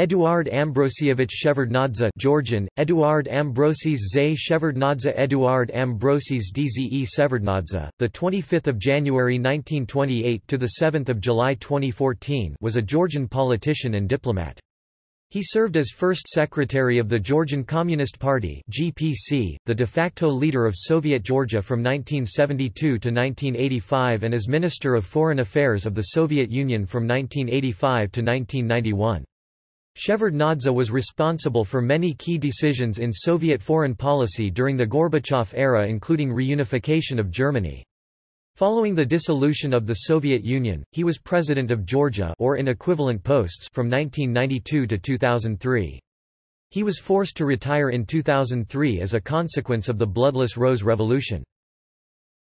Eduard Ambrosievich Shevardnadze Georgian, Eduard Ambrosis Zay Shevardnadze Eduard Ambrosis Dze Severnadze, the 25th of January 1928 to the 7th of July 2014 was a Georgian politician and diplomat. He served as first secretary of the Georgian Communist Party (GPC), the de facto leader of Soviet Georgia from 1972 to 1985 and as Minister of Foreign Affairs of the Soviet Union from 1985 to 1991. Shevardnadze was responsible for many key decisions in Soviet foreign policy during the Gorbachev era including reunification of Germany. Following the dissolution of the Soviet Union, he was President of Georgia or in equivalent posts from 1992 to 2003. He was forced to retire in 2003 as a consequence of the bloodless Rose Revolution.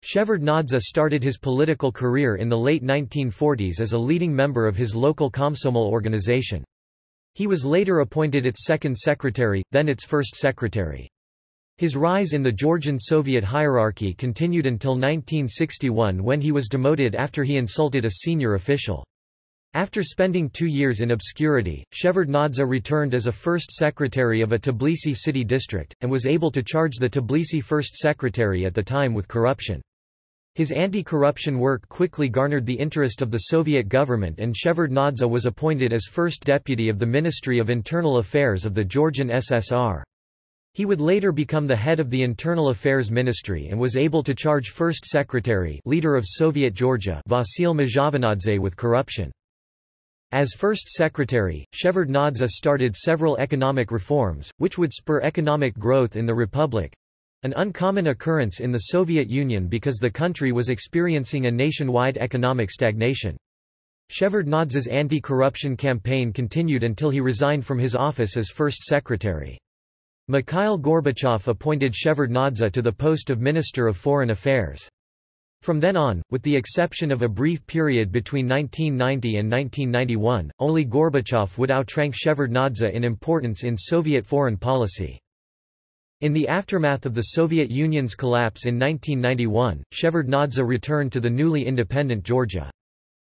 Shevardnadze started his political career in the late 1940s as a leading member of his local Komsomol organization. He was later appointed its second secretary, then its first secretary. His rise in the Georgian Soviet hierarchy continued until 1961 when he was demoted after he insulted a senior official. After spending two years in obscurity, Shevardnadze returned as a first secretary of a Tbilisi city district, and was able to charge the Tbilisi first secretary at the time with corruption. His anti-corruption work quickly garnered the interest of the Soviet government and Shevardnadze was appointed as first deputy of the Ministry of Internal Affairs of the Georgian SSR. He would later become the head of the Internal Affairs Ministry and was able to charge First Secretary leader of Soviet Georgia Vasil Mzhavanadze with corruption. As First Secretary, Shevardnadze started several economic reforms, which would spur economic growth in the Republic, an uncommon occurrence in the Soviet Union because the country was experiencing a nationwide economic stagnation. Shevardnadze's anti-corruption campaign continued until he resigned from his office as first secretary. Mikhail Gorbachev appointed Shevardnadze to the post of Minister of Foreign Affairs. From then on, with the exception of a brief period between 1990 and 1991, only Gorbachev would outrank Shevardnadze in importance in Soviet foreign policy. In the aftermath of the Soviet Union's collapse in 1991, Shevardnadze returned to the newly independent Georgia.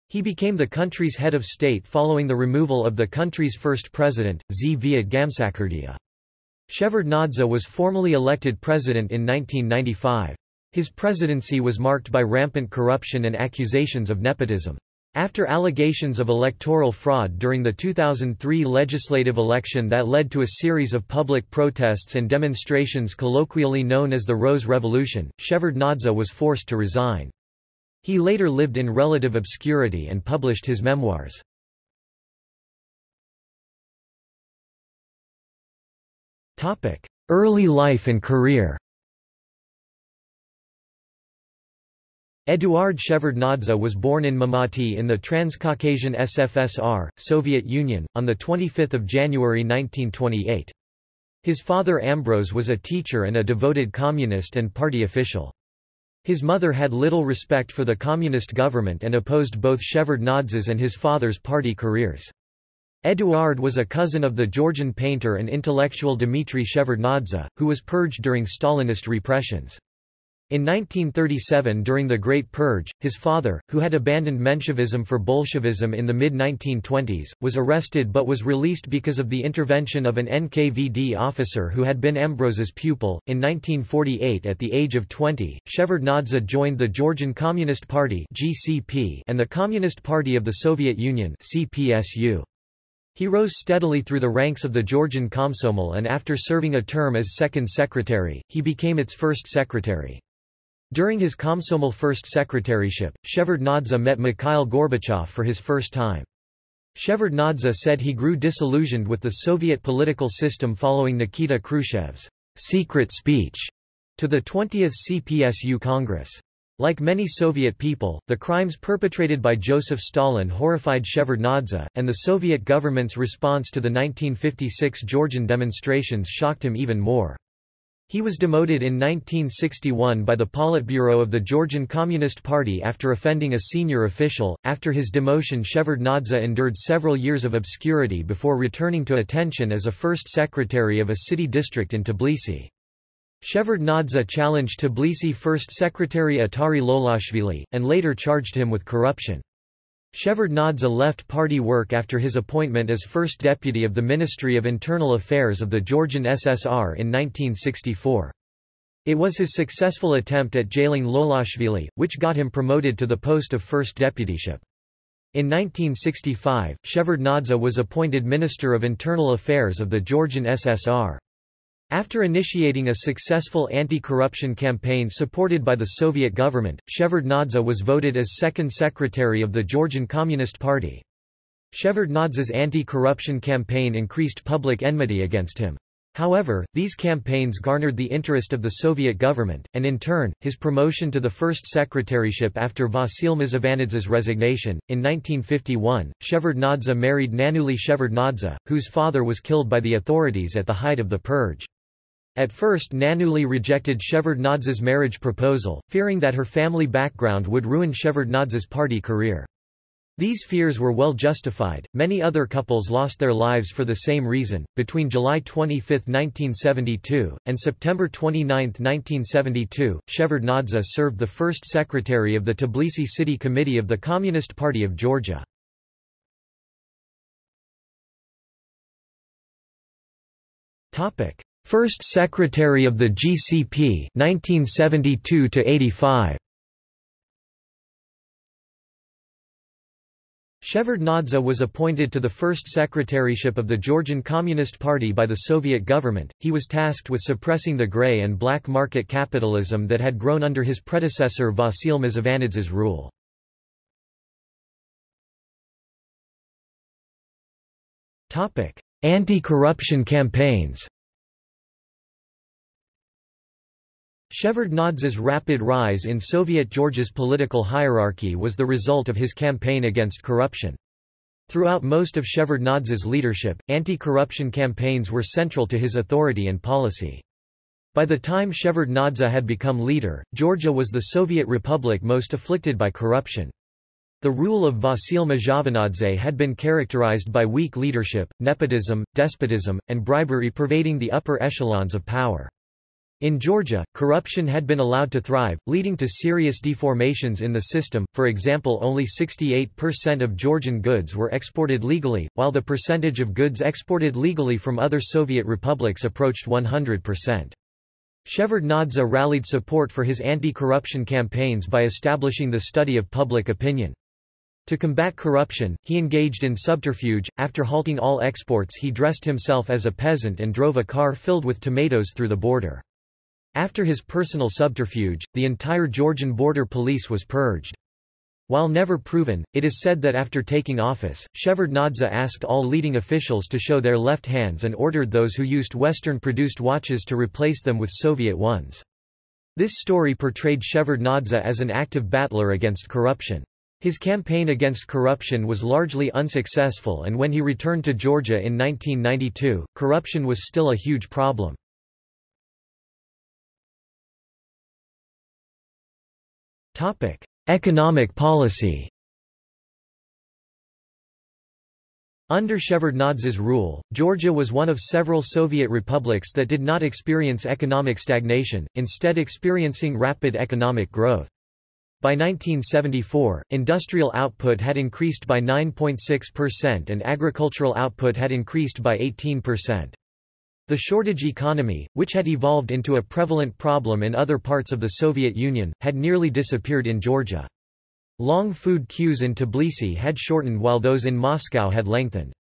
He became the country's head of state following the removal of the country's first president, Zviad Gamsakhurdia. Shevardnadze was formally elected president in 1995. His presidency was marked by rampant corruption and accusations of nepotism. After allegations of electoral fraud during the 2003 legislative election that led to a series of public protests and demonstrations colloquially known as the Rose Revolution, Shevardnadze was forced to resign. He later lived in relative obscurity and published his memoirs. Early life and career Eduard Shevardnadze was born in Mamati in the Transcaucasian SFSR, Soviet Union, on 25 January 1928. His father Ambrose was a teacher and a devoted communist and party official. His mother had little respect for the communist government and opposed both Shevardnadze's and his father's party careers. Eduard was a cousin of the Georgian painter and intellectual Dmitry Shevardnadze, who was purged during Stalinist repressions. In 1937 during the Great Purge, his father, who had abandoned Menshevism for Bolshevism in the mid-1920s, was arrested but was released because of the intervention of an NKVD officer who had been Ambrose's pupil. In 1948 at the age of 20, Shevardnadze joined the Georgian Communist Party (GCP) and the Communist Party of the Soviet Union (CPSU). He rose steadily through the ranks of the Georgian Komsomol and after serving a term as second secretary, he became its first secretary. During his Komsomol first secretaryship, Shevardnadze met Mikhail Gorbachev for his first time. Shevardnadze said he grew disillusioned with the Soviet political system following Nikita Khrushchev's secret speech to the 20th CPSU Congress. Like many Soviet people, the crimes perpetrated by Joseph Stalin horrified Shevardnadze, and the Soviet government's response to the 1956 Georgian demonstrations shocked him even more. He was demoted in 1961 by the Politburo of the Georgian Communist Party after offending a senior official. After his demotion, Shevardnadze endured several years of obscurity before returning to attention as a first secretary of a city district in Tbilisi. Shevardnadze challenged Tbilisi First Secretary Otari Lolashvili, and later charged him with corruption. Shevardnadze left party work after his appointment as first deputy of the Ministry of Internal Affairs of the Georgian SSR in 1964. It was his successful attempt at jailing Lolashvili, which got him promoted to the post of first deputyship. In 1965, Shevardnadze was appointed Minister of Internal Affairs of the Georgian SSR. After initiating a successful anti-corruption campaign supported by the Soviet government, Shevardnadze was voted as second secretary of the Georgian Communist Party. Shevardnadze's anti-corruption campaign increased public enmity against him. However, these campaigns garnered the interest of the Soviet government, and in turn, his promotion to the first secretaryship after Vasil Mzhavanadze's resignation. In 1951, Shevardnadze married Nanuli Shevardnadze, whose father was killed by the authorities at the height of the purge. At first Nanuli rejected Shevardnadze's marriage proposal, fearing that her family background would ruin Shevardnadze's party career. These fears were well justified. Many other couples lost their lives for the same reason. Between July 25, 1972, and September 29, 1972, Shevardnadze served the first secretary of the Tbilisi City Committee of the Communist Party of Georgia. Topic: First Secretary of the GCP 1972 to 85 Shevardnadze was appointed to the first secretaryship of the Georgian Communist Party by the Soviet government. He was tasked with suppressing the grey and black market capitalism that had grown under his predecessor Vasil Mzhavanadze's rule. Anti-corruption campaigns. Shevardnadze's rapid rise in Soviet Georgia's political hierarchy was the result of his campaign against corruption. Throughout most of Shevardnadze's leadership, anti-corruption campaigns were central to his authority and policy. By the time Shevardnadze had become leader, Georgia was the Soviet republic most afflicted by corruption. The rule of Vasil Mzhavanadze had been characterized by weak leadership, nepotism, despotism, and bribery pervading the upper echelons of power. In Georgia, corruption had been allowed to thrive, leading to serious deformations in the system, for example only 68% of Georgian goods were exported legally, while the percentage of goods exported legally from other Soviet republics approached 100%. Shevardnadze rallied support for his anti-corruption campaigns by establishing the study of public opinion. To combat corruption, he engaged in subterfuge. After halting all exports, he dressed himself as a peasant and drove a car filled with tomatoes through the border. After his personal subterfuge, the entire Georgian border police was purged. While never proven, it is said that after taking office, Shevardnadze asked all leading officials to show their left hands and ordered those who used Western-produced watches to replace them with Soviet ones. This story portrayed Shevardnadze as an active battler against corruption. His campaign against corruption was largely unsuccessful and when he returned to Georgia in 1992, corruption was still a huge problem. Topic: Economic policy. Under Shevardnadze's rule, Georgia was one of several Soviet republics that did not experience economic stagnation, instead experiencing rapid economic growth. By 1974, industrial output had increased by 9.6% and agricultural output had increased by 18%. The shortage economy, which had evolved into a prevalent problem in other parts of the Soviet Union, had nearly disappeared in Georgia. Long food queues in Tbilisi had shortened while those in Moscow had lengthened.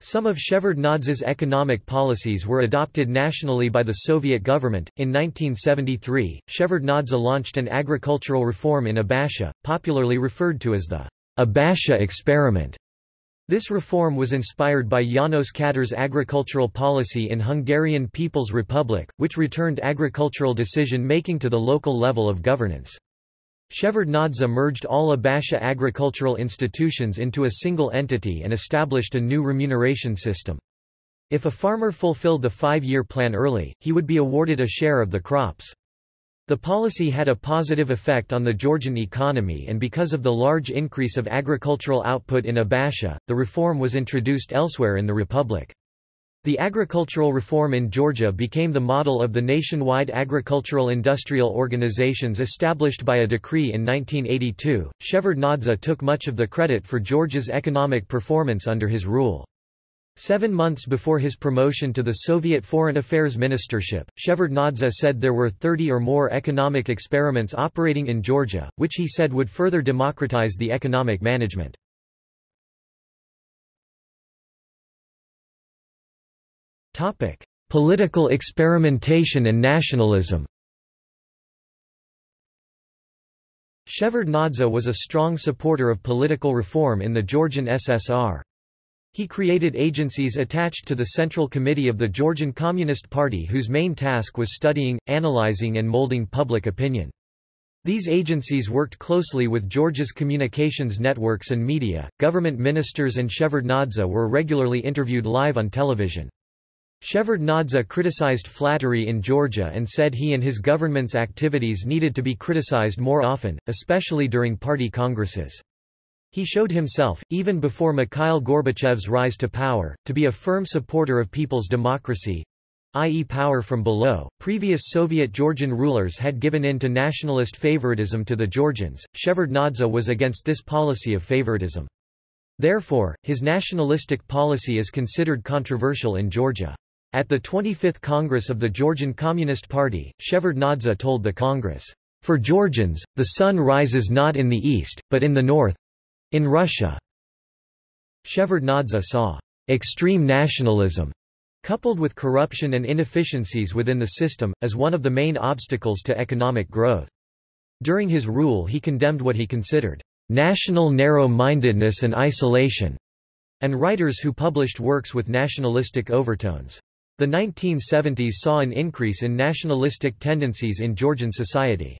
Some of Shevardnadze's economic policies were adopted nationally by the Soviet government. In 1973, Shevardnadze launched an agricultural reform in Abasha, popularly referred to as the Abasha experiment. This reform was inspired by Janos Kadar's agricultural policy in Hungarian People's Republic, which returned agricultural decision-making to the local level of governance. Shevardnadze merged all Abasha agricultural institutions into a single entity and established a new remuneration system. If a farmer fulfilled the five-year plan early, he would be awarded a share of the crops. The policy had a positive effect on the Georgian economy and because of the large increase of agricultural output in Abasha, the reform was introduced elsewhere in the republic. The agricultural reform in Georgia became the model of the nationwide agricultural industrial organizations established by a decree in 1982. Shevardnadze took much of the credit for Georgia's economic performance under his rule. Seven months before his promotion to the Soviet Foreign Affairs Ministership, Shevardnadze said there were 30 or more economic experiments operating in Georgia, which he said would further democratize the economic management. Political experimentation and nationalism. Shevardnadze was a strong supporter of political reform in the Georgian SSR. He created agencies attached to the Central Committee of the Georgian Communist Party whose main task was studying, analyzing and molding public opinion. These agencies worked closely with Georgia's communications networks and media. Government ministers and Shevardnadze were regularly interviewed live on television. Shevardnadze criticized flattery in Georgia and said he and his government's activities needed to be criticized more often, especially during party congresses. He showed himself, even before Mikhail Gorbachev's rise to power, to be a firm supporter of people's democracy, i.e. power from below. Previous Soviet Georgian rulers had given in to nationalist favoritism to the Georgians. Shevardnadze was against this policy of favoritism. Therefore, his nationalistic policy is considered controversial in Georgia. At the 25th Congress of the Georgian Communist Party, Shevardnadze told the Congress, For Georgians, the sun rises not in the east, but in the north—in Russia. Shevardnadze saw extreme nationalism coupled with corruption and inefficiencies within the system, as one of the main obstacles to economic growth. During his rule he condemned what he considered national narrow-mindedness and isolation, and writers who published works with nationalistic overtones. The 1970s saw an increase in nationalistic tendencies in Georgian society.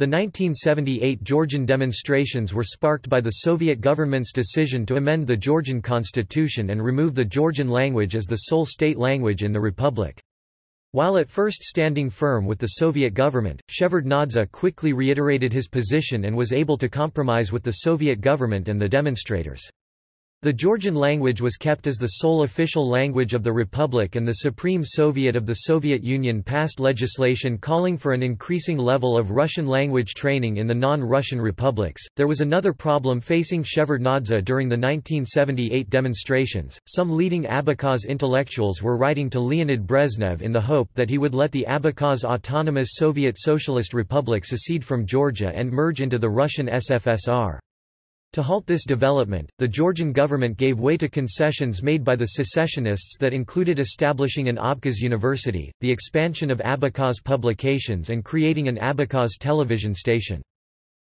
The 1978 Georgian demonstrations were sparked by the Soviet government's decision to amend the Georgian constitution and remove the Georgian language as the sole state language in the republic. While at first standing firm with the Soviet government, Shevardnadze quickly reiterated his position and was able to compromise with the Soviet government and the demonstrators. The Georgian language was kept as the sole official language of the Republic and the Supreme Soviet of the Soviet Union passed legislation calling for an increasing level of Russian language training in the non-Russian republics. There was another problem facing Shevardnadze during the 1978 demonstrations. Some leading Abkhaz intellectuals were writing to Leonid Brezhnev in the hope that he would let the Abkhaz Autonomous Soviet Socialist Republic secede from Georgia and merge into the Russian SFSR. To halt this development, the Georgian government gave way to concessions made by the secessionists that included establishing an Abkhaz university, the expansion of Abkhaz publications and creating an Abkhaz television station.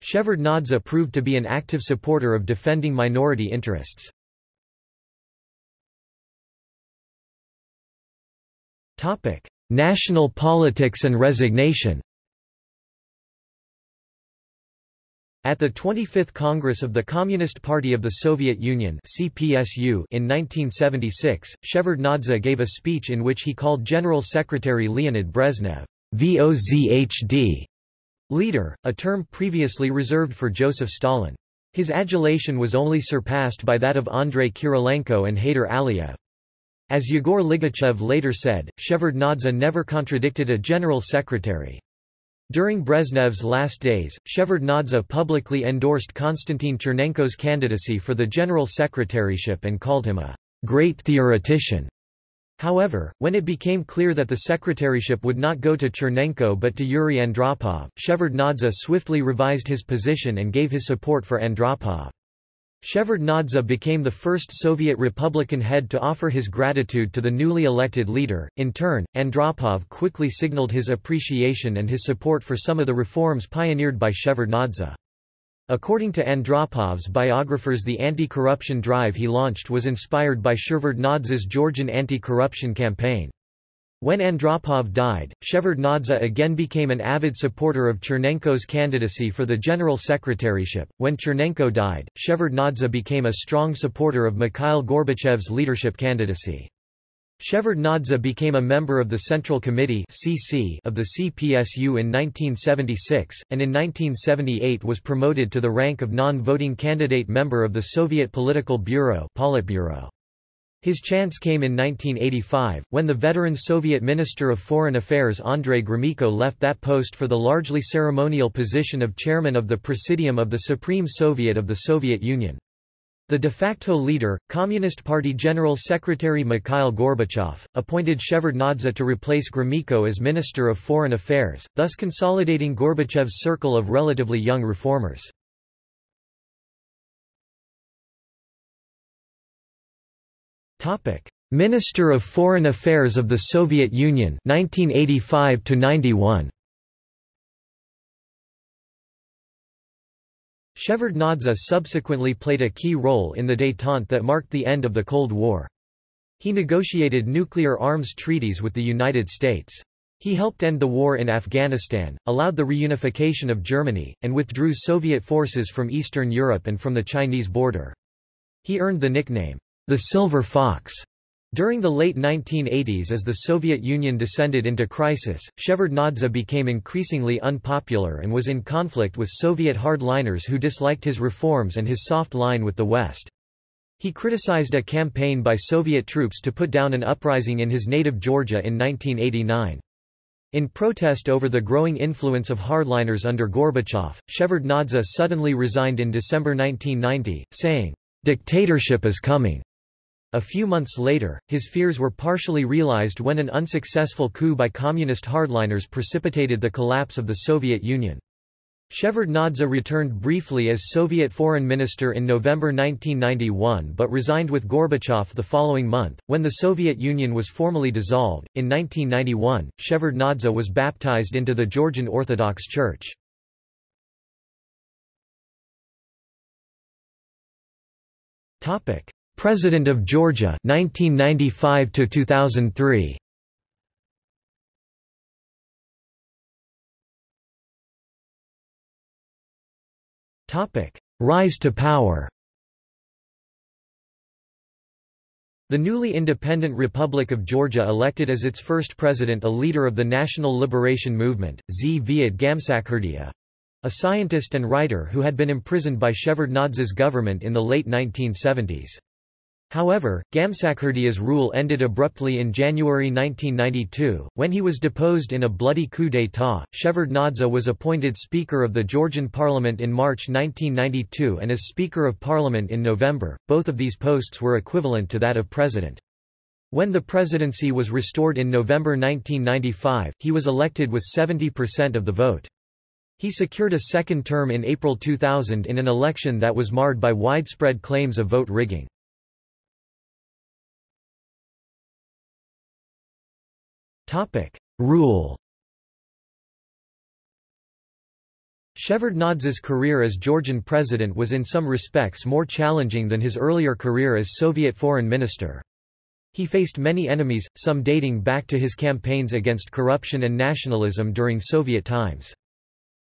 Shevardnadze proved to be an active supporter of defending minority interests. National politics and resignation At the 25th Congress of the Communist Party of the Soviet Union CPSU in 1976, Shevardnadze gave a speech in which he called General Secretary Leonid Brezhnev, VOZHD, leader, a term previously reserved for Joseph Stalin. His adulation was only surpassed by that of Andrei Kirilenko and Heydar Aliyev. As Yegor Ligachev later said, Shevardnadze never contradicted a general secretary. During Brezhnev's last days, Shevardnadze publicly endorsed Konstantin Chernenko's candidacy for the general secretaryship and called him a great theoretician. However, when it became clear that the secretaryship would not go to Chernenko but to Yuri Andropov, Shevardnadze swiftly revised his position and gave his support for Andropov. Shevardnadze became the first Soviet Republican head to offer his gratitude to the newly elected leader. In turn, Andropov quickly signaled his appreciation and his support for some of the reforms pioneered by Shevardnadze. According to Andropov's biographers the anti-corruption drive he launched was inspired by Shevardnadze's Georgian anti-corruption campaign. When Andropov died, Shevardnadze again became an avid supporter of Chernenko's candidacy for the general secretaryship. When Chernenko died, Shevardnadze became a strong supporter of Mikhail Gorbachev's leadership candidacy. Shevardnadze became a member of the Central Committee (CC) of the CPSU in 1976, and in 1978 was promoted to the rank of non-voting candidate member of the Soviet Political Bureau Politburo. His chance came in 1985, when the veteran Soviet Minister of Foreign Affairs Andrei Gromyko left that post for the largely ceremonial position of chairman of the Presidium of the Supreme Soviet of the Soviet Union. The de facto leader, Communist Party General Secretary Mikhail Gorbachev, appointed Shevardnadze to replace Gromyko as Minister of Foreign Affairs, thus consolidating Gorbachev's circle of relatively young reformers. Minister of Foreign Affairs of the Soviet Union 1985 to 91 Shevardnadze subsequently played a key role in the détente that marked the end of the Cold War. He negotiated nuclear arms treaties with the United States. He helped end the war in Afghanistan, allowed the reunification of Germany, and withdrew Soviet forces from Eastern Europe and from the Chinese border. He earned the nickname, the Silver Fox, during the late 1980s as the Soviet Union descended into crisis, Shevardnadze became increasingly unpopular and was in conflict with Soviet hardliners who disliked his reforms and his soft line with the West. He criticized a campaign by Soviet troops to put down an uprising in his native Georgia in 1989. In protest over the growing influence of hardliners under Gorbachev, Shevardnadze suddenly resigned in December 1990, saying, "'Dictatorship is coming'". A few months later, his fears were partially realized when an unsuccessful coup by communist hardliners precipitated the collapse of the Soviet Union. Shevardnadze returned briefly as Soviet foreign minister in November 1991 but resigned with Gorbachev the following month. When the Soviet Union was formally dissolved, in 1991, Shevardnadze was baptized into the Georgian Orthodox Church. Topic: President of Georgia 1995 to 2003 Topic Rise to power. The newly independent Republic of Georgia elected as its first president a leader of the National Liberation Movement, Zviad Gamsakhurdia, a scientist and writer who had been imprisoned by Shevardnadze's government in the late 1970s. However, Gamsakhurdia's rule ended abruptly in January 1992, when he was deposed in a bloody coup d'état. Shevardnadze was appointed Speaker of the Georgian Parliament in March 1992 and as Speaker of Parliament in November, both of these posts were equivalent to that of President. When the presidency was restored in November 1995, he was elected with 70% of the vote. He secured a second term in April 2000 in an election that was marred by widespread claims of vote rigging. Topic: Rule. Shevardnadze's career as Georgian president was in some respects more challenging than his earlier career as Soviet foreign minister. He faced many enemies, some dating back to his campaigns against corruption and nationalism during Soviet times.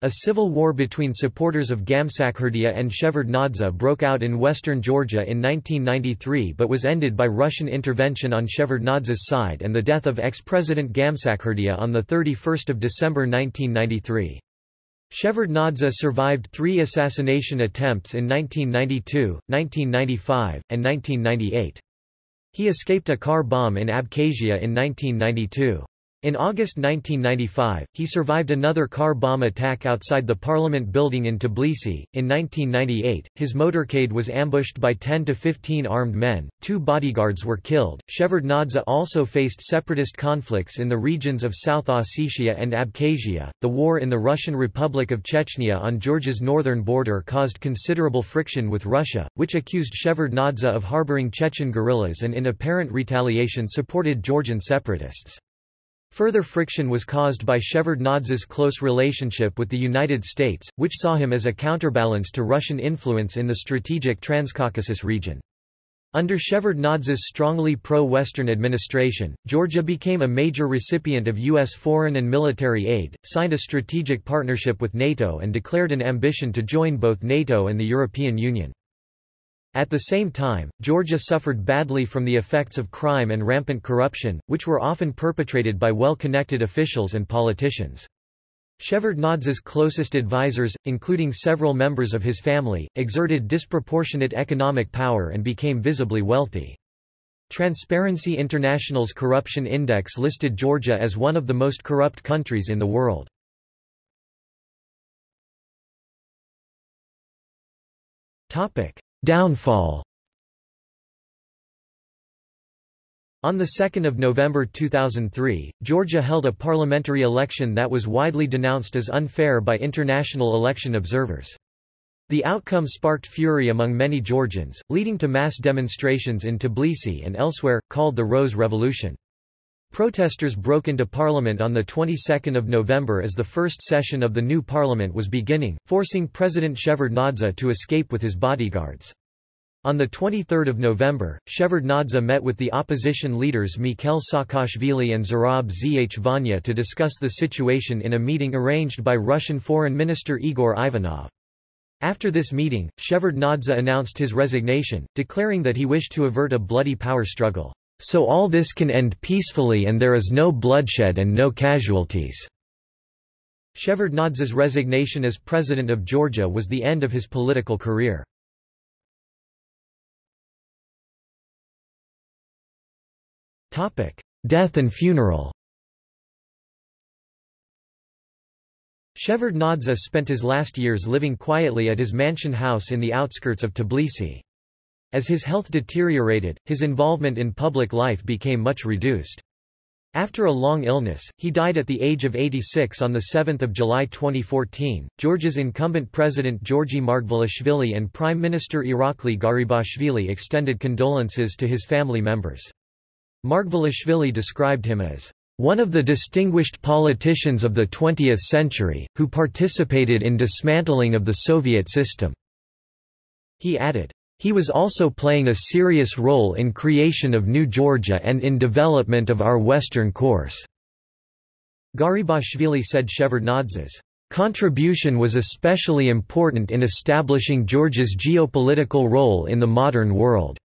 A civil war between supporters of Gamsakhurdia and Shevardnadze broke out in western Georgia in 1993 but was ended by Russian intervention on Shevardnadze's side and the death of ex-president Gamsakhurdia on 31 December 1993. Shevardnadze survived three assassination attempts in 1992, 1995, and 1998. He escaped a car bomb in Abkhazia in 1992. In August 1995, he survived another car bomb attack outside the parliament building in Tbilisi. In 1998, his motorcade was ambushed by 10 to 15 armed men, two bodyguards were killed. Shevardnadze also faced separatist conflicts in the regions of South Ossetia and Abkhazia. The war in the Russian Republic of Chechnya on Georgia's northern border caused considerable friction with Russia, which accused Shevardnadze of harboring Chechen guerrillas and in apparent retaliation supported Georgian separatists. Further friction was caused by Shevardnadze's close relationship with the United States, which saw him as a counterbalance to Russian influence in the strategic Transcaucasus region. Under Shevardnadze's strongly pro-Western administration, Georgia became a major recipient of U.S. foreign and military aid, signed a strategic partnership with NATO and declared an ambition to join both NATO and the European Union. At the same time, Georgia suffered badly from the effects of crime and rampant corruption, which were often perpetrated by well-connected officials and politicians. Shevardnadze's closest advisers, including several members of his family, exerted disproportionate economic power and became visibly wealthy. Transparency International's Corruption Index listed Georgia as one of the most corrupt countries in the world. Downfall On 2 November 2003, Georgia held a parliamentary election that was widely denounced as unfair by international election observers. The outcome sparked fury among many Georgians, leading to mass demonstrations in Tbilisi and elsewhere, called the Rose Revolution. Protesters broke into parliament on the 22nd of November as the first session of the new parliament was beginning, forcing President Shevardnadze to escape with his bodyguards. On 23 November, Shevardnadze met with the opposition leaders Mikhail Saakashvili and Zarab Zurab Zhvania to discuss the situation in a meeting arranged by Russian Foreign Minister Igor Ivanov. After this meeting, Shevardnadze announced his resignation, declaring that he wished to avert a bloody power struggle. So all this can end peacefully and there is no bloodshed and no casualties. Shevardnadze's resignation as president of Georgia was the end of his political career. Death and funeral. Shevardnadze spent his last years living quietly at his mansion house in the outskirts of Tbilisi. As his health deteriorated, his involvement in public life became much reduced. After a long illness, he died at the age of 86 on 7 July 2014. Georgia's incumbent president Georgi Margvelashvili and Prime Minister Irakli Garibashvili extended condolences to his family members. Margvelashvili described him as one of the distinguished politicians of the 20th century, who participated in dismantling of the Soviet system." He added, "...he was also playing a serious role in creation of New Georgia and in development of our Western course." Garibashvili said Shevardnadze's contribution was especially important in establishing Georgia's geopolitical role in the modern world.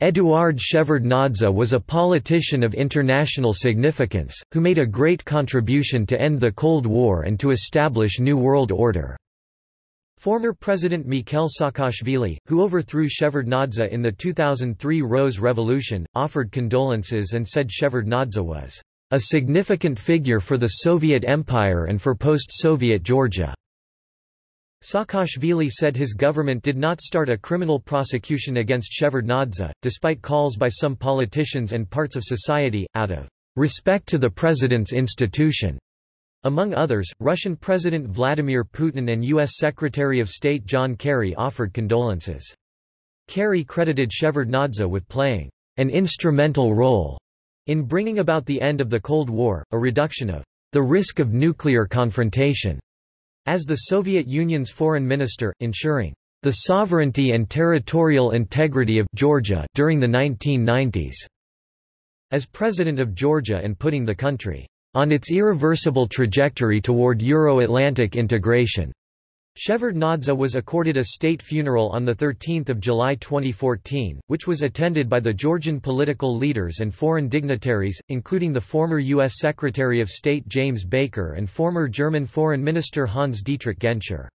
Eduard Shevardnadze was a politician of international significance, who made a great contribution to end the Cold War and to establish New World Order. Former President Mikhail Saakashvili, who overthrew Shevardnadze in the 2003 Rose Revolution, offered condolences and said Shevardnadze was a significant figure for the Soviet Empire and for post-Soviet Georgia. Saakashvili said his government did not start a criminal prosecution against Shevardnadze, despite calls by some politicians and parts of society, out of respect to the president's institution. Among others, Russian President Vladimir Putin and U.S. Secretary of State John Kerry offered condolences. Kerry credited Shevardnadze with playing an instrumental role in bringing about the end of the Cold War, a reduction of the risk of nuclear confrontation, as the Soviet Union's foreign minister, ensuring the sovereignty and territorial integrity of Georgia during the 1990s. As president of Georgia and putting the country on its irreversible trajectory toward Euro-Atlantic integration. Shevardnadze was accorded a state funeral on 13 July 2014, which was attended by the Georgian political leaders and foreign dignitaries, including the former U.S. Secretary of State James Baker and former German Foreign Minister Hans-Dietrich Genscher.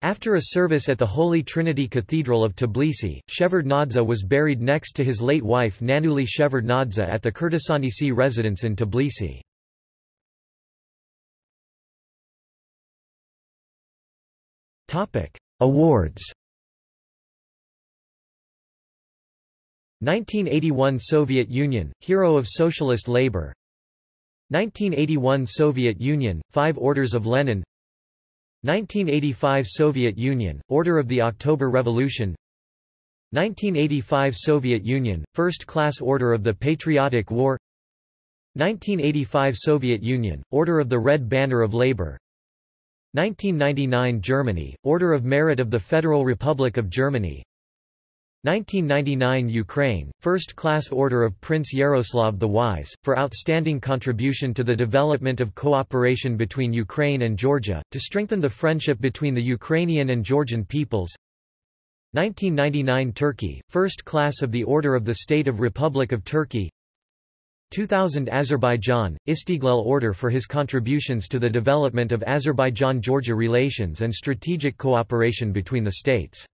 After a service at the Holy Trinity Cathedral of Tbilisi, Shevardnadze was buried next to his late wife Nanuli Shevardnadze at the Krtsanisi residence in Tbilisi. Topic: Awards. 1981 Soviet Union Hero of Socialist Labor. 1981 Soviet Union Five Orders of Lenin. 1985 Soviet Union Order of the October Revolution. 1985 Soviet Union First Class Order of the Patriotic War. 1985 Soviet Union Order of the Red Banner of Labor 1999 Germany, Order of Merit of the Federal Republic of Germany. 1999 Ukraine, First Class Order of Prince Yaroslav the Wise, for outstanding contribution to the development of cooperation between Ukraine and Georgia, to strengthen the friendship between the Ukrainian and Georgian peoples. 1999 Turkey, First Class of the Order of the State of Republic of Turkey 2000 Azerbaijan, Istiglal Order for his contributions to the development of Azerbaijan-Georgia relations and strategic cooperation between the states.